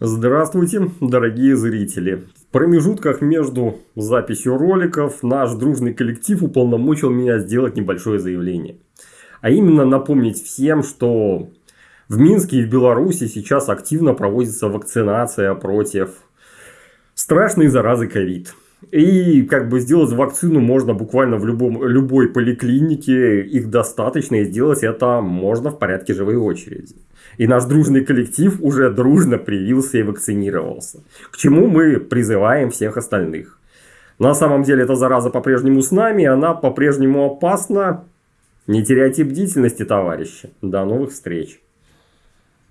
Здравствуйте, дорогие зрители! В промежутках между записью роликов наш дружный коллектив уполномочил меня сделать небольшое заявление. А именно напомнить всем, что в Минске и в Беларуси сейчас активно проводится вакцинация против страшной заразы ковид. И как бы сделать вакцину можно буквально в любом, любой поликлинике, их достаточно, и сделать это можно в порядке живой очереди. И наш дружный коллектив уже дружно привился и вакцинировался. К чему мы призываем всех остальных. На самом деле эта зараза по-прежнему с нами, она по-прежнему опасна. Не теряйте бдительности, товарищи. До новых встреч.